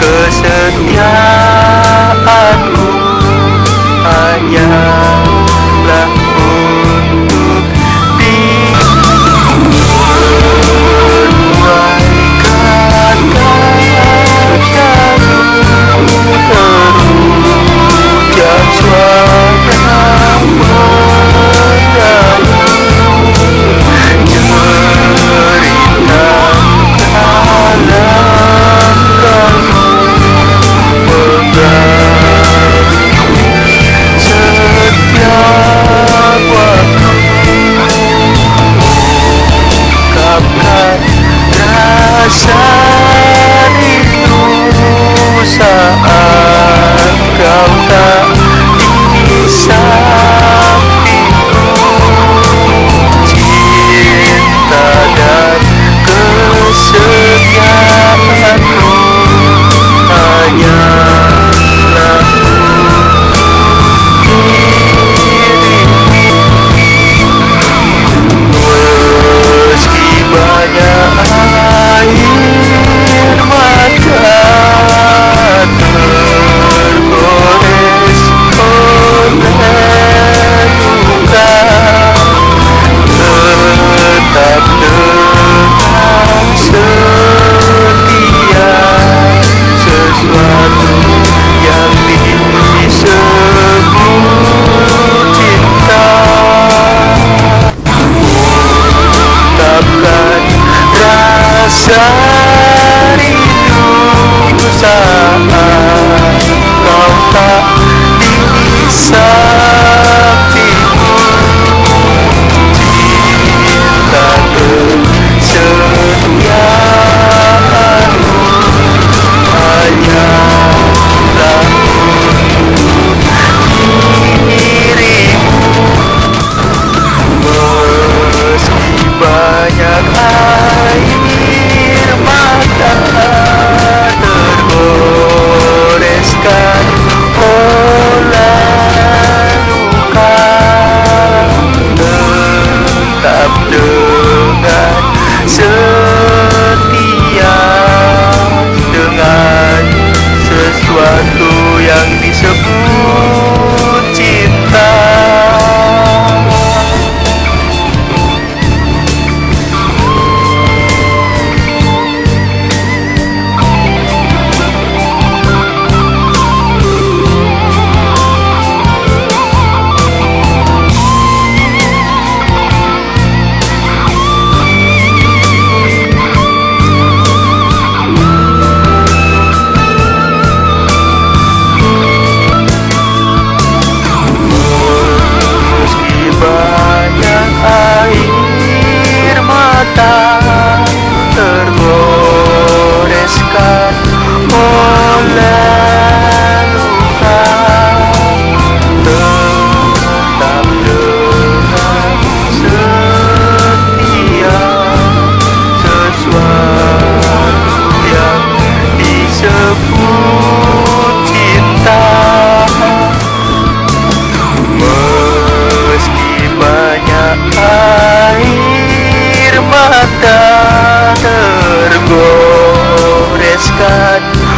kesetiaanku. Hanyalah cantar.